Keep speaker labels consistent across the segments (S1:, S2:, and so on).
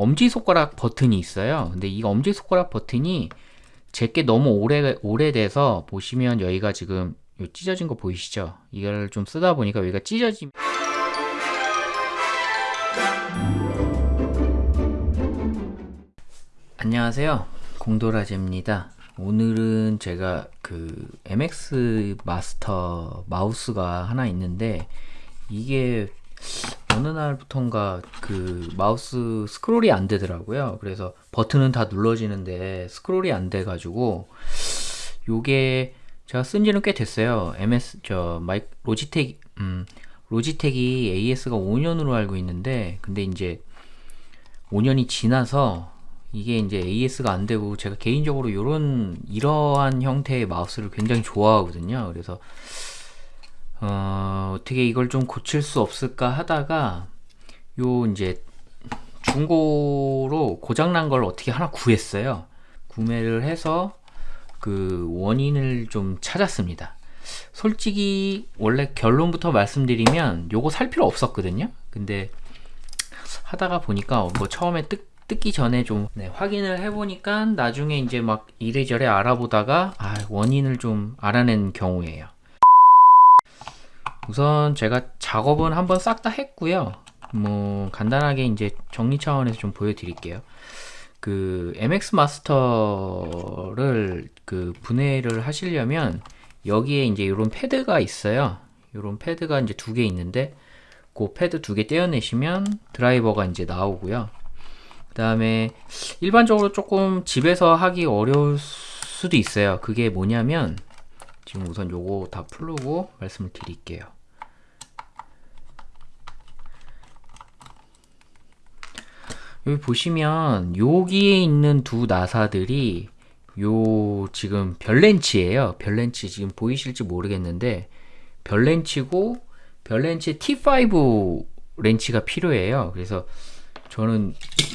S1: 엄지손가락 버튼이 있어요. 근데 이 엄지손가락 버튼이 제게 너무 오래, 오래돼서 보시면 여기가 지금 요 찢어진 거 보이시죠? 이걸 좀 쓰다 보니까 여기가 찢어짐. 안녕하세요. 공도라제입니다. 오늘은 제가 그 MX 마스터 마우스가 하나 있는데 이게 어느 날부턴가 그 마우스 스크롤이 안 되더라고요. 그래서 버튼은 다 눌러지는데 스크롤이 안 돼 가지고 요게 제가 쓴 지는 꽤 됐어요. MS 저 마이 로지텍 음 로지텍이 AS가 5년으로 알고 있는데 근데 이제 5년이 지나서 이게 이제 AS가 안 되고 제가 개인적으로 요런 이러한 형태의 마우스를 굉장히 좋아하거든요. 그래서 어, 어떻게 이걸 좀 고칠 수 없을까 하다가 요 이제 중고로 고장난 걸 어떻게 하나 구했어요. 구매를 해서 그 원인을 좀 찾았습니다. 솔직히 원래 결론부터 말씀드리면 요거 살 필요 없었거든요. 근데 하다가 보니까 뭐 처음에 뜯, 뜯기 전에 좀 네, 확인을 해보니까 나중에 이제 막 이래저래 알아보다가 아, 원인을 좀 알아낸 경우예요. 우선 제가 작업은 한번 싹 다 했고요. 뭐 간단하게 이제 정리 차원에서 좀 보여드릴게요. 그 MX 마스터를 그 분해를 하시려면 여기에 이제 이런 패드가 있어요. 이런 패드가 이제 두 개 있는데 그 패드 두 개 떼어내시면 드라이버가 이제 나오고요. 그 다음에 일반적으로 조금 집에서 하기 어려울 수도 있어요. 그게 뭐냐면 지금 우선 요거 다 풀고 말씀을 드릴게요. 여기 보시면 여기에 있는 두 나사들이 요 지금 별렌치예요. 별렌치 지금 보이실지 모르겠는데 별렌치고 별렌치 T5 렌치가 필요해요. 그래서 저는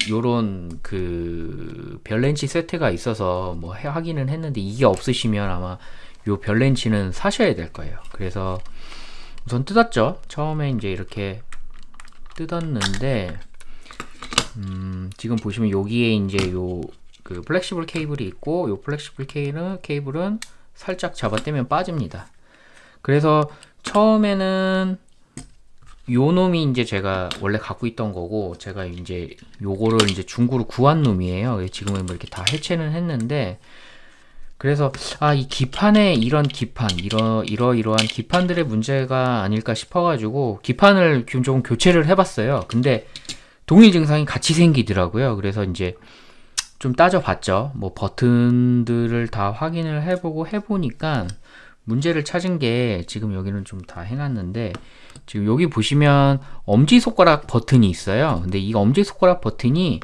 S1: 요런 그 별렌치 세트가 있어서 뭐 하기는 했는데 이게 없으시면 아마 요 별렌치는 사셔야 될 거예요. 그래서 우선 뜯었죠. 처음에 이제 이렇게 뜯었는데 음, 지금 보시면 여기에 이제 요 그 flexible 케이블이 있고 요 flexible 케이블은, 케이블은 살짝 잡아떼면 빠집니다. 그래서 처음에는 요 놈이 이제 제가 원래 갖고 있던 거고 제가 이제 요거를 이제 중고로 구한 놈이에요. 지금은 뭐 이렇게 다 해체는 했는데 그래서 아 이 기판에 이런 기판 이러 이러이러한 기판들의 문제가 아닐까 싶어가지고 기판을 좀 교체를 해봤어요. 근데 동일 증상이 같이 생기더라고요. 그래서 이제 좀 따져봤죠. 뭐 버튼들을 다 확인을 해보고 해보니까 문제를 찾은 게 지금 여기는 좀 다 해놨는데 지금 여기 보시면 엄지손가락 버튼이 있어요. 근데 이 엄지손가락 버튼이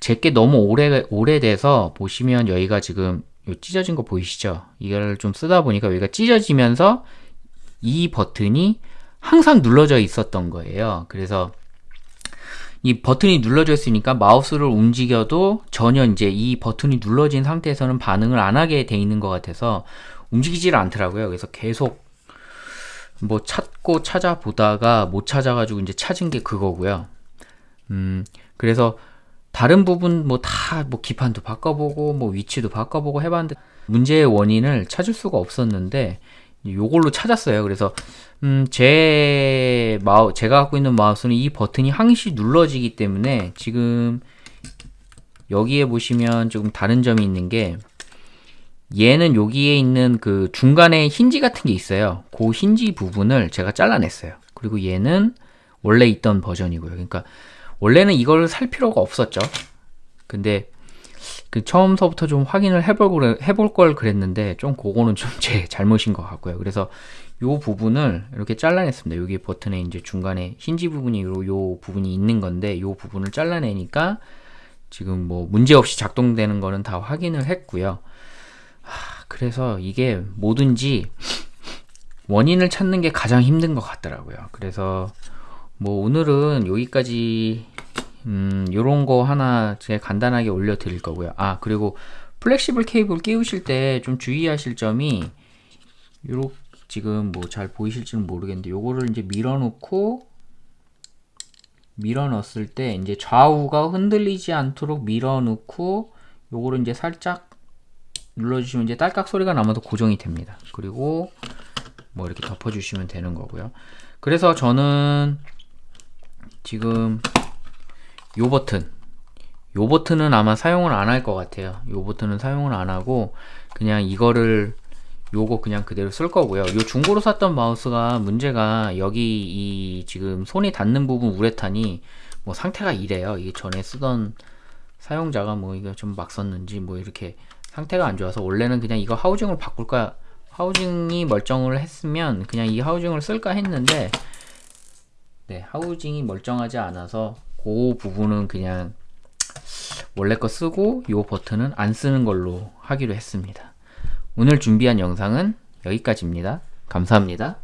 S1: 제게 너무 오래, 오래돼서 보시면 여기가 지금 요 찢어진 거 보이시죠? 이걸 좀 쓰다 보니까 여기가 찢어지면서 이 버튼이 항상 눌러져 있었던 거예요. 그래서 이 버튼이 눌러져 있으니까 마우스를 움직여도 전혀 이제 이 버튼이 눌러진 상태에서는 반응을 안 하게 돼 있는 것 같아서 움직이질 않더라고요. 그래서 계속 뭐 찾고 찾아보다가 못 찾아가지고 이제 찾은 게 그거고요. 음, 그래서 다른 부분 뭐 다뭐 뭐 기판도 바꿔보고 뭐 위치도 바꿔보고 해봤는데 문제의 원인을 찾을 수가 없었는데 요걸로 찾았어요. 그래서 음, 제 마우 제가 갖고 있는 마우스는 이 버튼이 항시 눌러지기 때문에 지금 여기에 보시면 조금 다른 점이 있는 게 얘는 여기에 있는 그 중간에 힌지 같은 게 있어요. 그 힌지 부분을 제가 잘라냈어요. 그리고 얘는 원래 있던 버전이고요. 그러니까 원래는 이걸 살 필요가 없었죠. 근데 그 처음서부터 좀 확인을 해볼, 해볼 걸 그랬는데 좀 그거는 좀 제 잘못인 것 같고요. 그래서 요 부분을 이렇게 잘라냈습니다. 여기 버튼에 이제 중간에 힌지 부분이 요, 요 부분이 있는 건데 요 부분을 잘라내니까 지금 뭐 문제없이 작동되는 거는 다 확인을 했고요. 하, 그래서 이게 뭐든지 원인을 찾는 게 가장 힘든 것 같더라고요. 그래서 뭐 오늘은 여기까지 음, 요런 거 하나 제가 간단하게 올려 드릴 거고요. 아, 그리고 flexible 케이블 끼우실 때 좀 주의하실 점이 요렇게 지금 뭐 잘 보이실지는 모르겠는데 요거를 이제 밀어 놓고 밀어 넣었을 때 이제 좌우가 흔들리지 않도록 밀어 넣고 요거를 이제 살짝 눌러 주시면 이제 딸깍 소리가 나면서 고정이 됩니다. 그리고 뭐 이렇게 덮어 주시면 되는 거고요. 그래서 저는 지금 요 버튼 요 버튼은 아마 사용을 안 할 것 같아요. 요 버튼은 사용을 안 하고 그냥 이거를 요거 그냥 그대로 쓸 거고요. 요 중고로 샀던 마우스가 문제가 여기 이 지금 손이 닿는 부분 우레탄이 뭐 상태가 이래요. 이게 전에 쓰던 사용자가 뭐 이거 좀 막 썼는지 뭐 이렇게 상태가 안 좋아서 원래는 그냥 이거 하우징을 바꿀까 하우징이 멀쩡을 했으면 그냥 이 하우징을 쓸까 했는데 네 하우징이 멀쩡하지 않아서 그 부분은 그냥 원래 거 쓰고 요 버튼은 안 쓰는 걸로 하기로 했습니다. 오늘 준비한 영상은 여기까지입니다. 감사합니다.